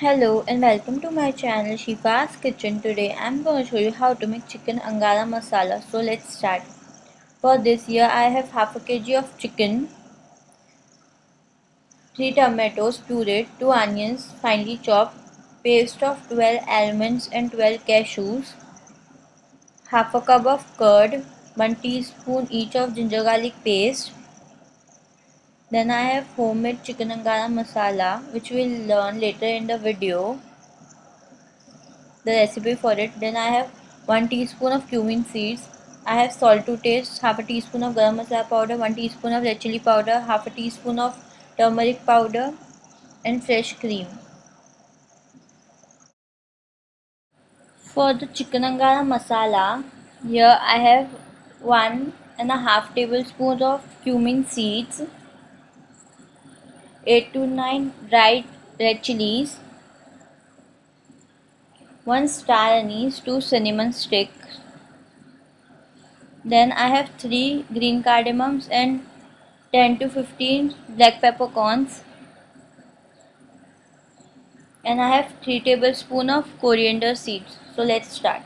Hello and welcome to my channel Shifa's Kitchen. Today I'm going to show you how to make chicken angara masala. So let's start. For this here I have half a kg of chicken, 3 tomatoes pureed, 2 onions finely chopped, paste of 12 almonds and 12 cashews, half a cup of curd, 1 teaspoon each of ginger garlic paste, then I have homemade chicken angara masala which we'll learn later in the video. The recipe for it. Then I have 1 teaspoon of cumin seeds. I have salt to taste, half a teaspoon of garam masala powder, 1 teaspoon of red chili powder, half a teaspoon of turmeric powder and fresh cream. For the chicken angara masala, here I have one and a half tablespoons of cumin seeds 8 to 9 dried red chilies, 1 star anise, 2 cinnamon sticks. Then I have 3 green cardamoms and 10 to 15 black peppercorns. And I have 3 tablespoons of coriander seeds. So let's start.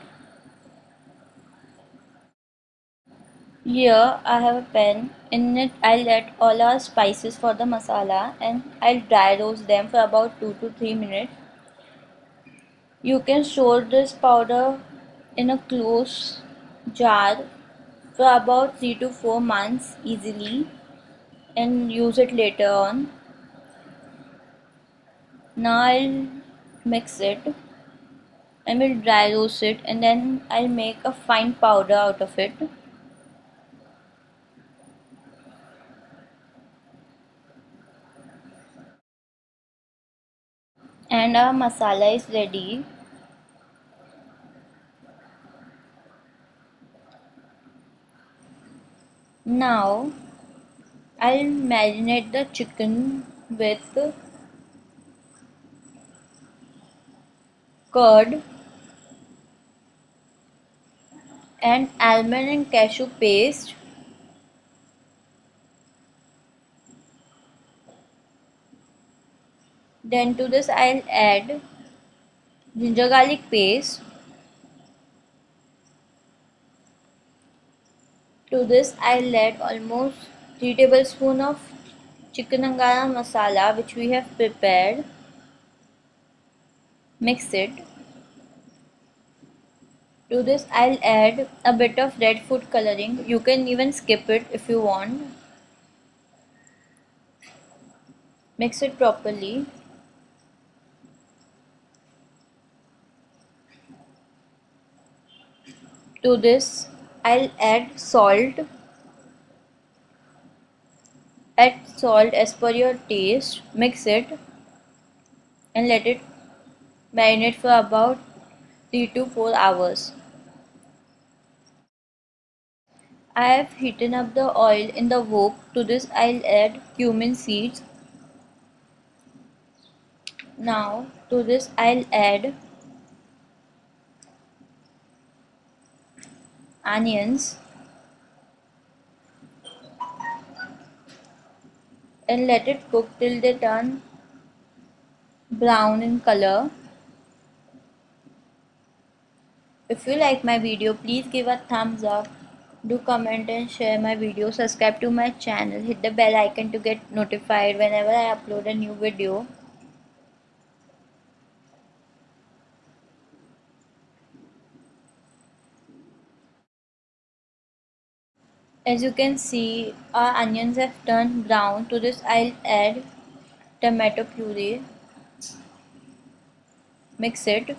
Here I have a pan. In it I'll add all our spices for the masala and I'll dry roast them for about 2 to 3 minutes. You can store this powder in a close jar for about 3 to 4 months easily and use it later on. Now I'll mix it and will dry roast it and then I'll make a fine powder out of it. Our masala is ready. Now I'll marinate the chicken with curd and almond and cashew paste Then to this I'll add ginger garlic paste. To this I'll add almost 3 tablespoons of chicken angara masala which we have prepared. Mix it. To this I'll add a bit of red food coloring. You can even skip it if you want. Mix it properly. To this I'll add salt. Add salt as per your taste. Mix it and let it marinate for about 3 to 4 hours. I have heated up the oil in the wok. To this I'll add cumin seeds. Now to this I'll add onions and let it cook till they turn brown in color. If you like my video, please give a thumbs up. Do comment and share my video. Subscribe to my channel. Hit the bell icon to get notified whenever I upload a new video. As you can see our onions have turned brown. To this I'll add tomato puree. Mix it.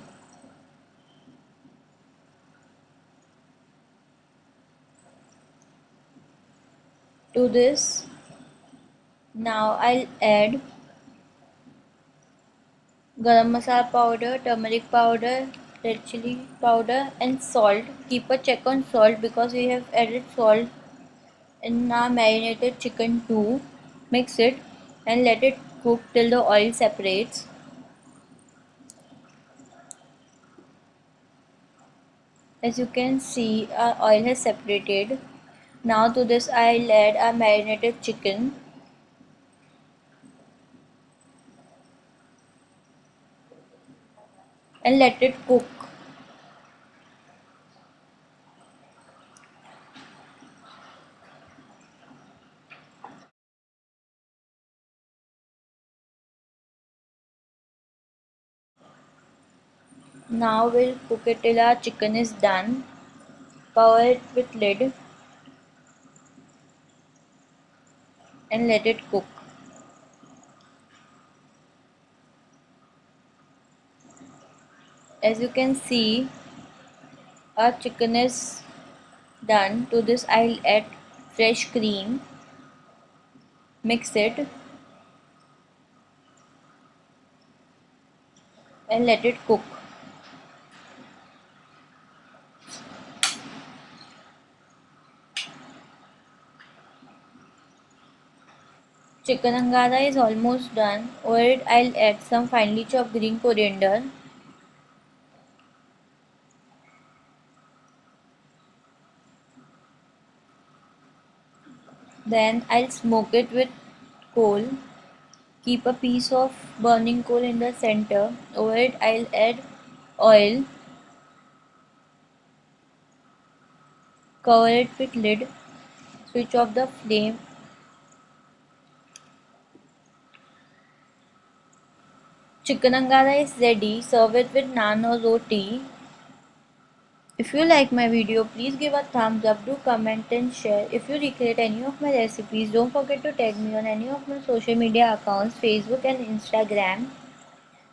To this now I'll add garam masala powder, turmeric powder, red chili powder and salt. Keep a check on salt because we have added salt in our marinated chicken too. Mix it and let it cook till the oil separates. As you can see our oil has separated. Now to this I'll add our marinated chicken. and let it cook. Now we'll cook it till our chicken is done. Cover it with lid and let it cook. As you can see, our chicken is done. To this I'll add fresh cream. Mix it and let it cook. Chicken angara is almost done. Over it I'll add some finely chopped green coriander. Then I'll smoke it with coal. Keep a piece of burning coal in the center. Over it I'll add oil. Cover it with lid. Switch off the flame Chicken angara is ready. Serve it with naan or roti. If you like my video, please give a thumbs up, do comment and share. If you recreate any of my recipes, don't forget to tag me on any of my social media accounts, Facebook and Instagram.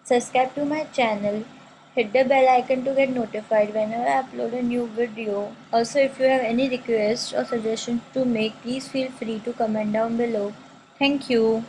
Subscribe to my channel. Hit the bell icon to get notified whenever I upload a new video. Also, if you have any requests or suggestions to make, please feel free to comment down below. Thank you.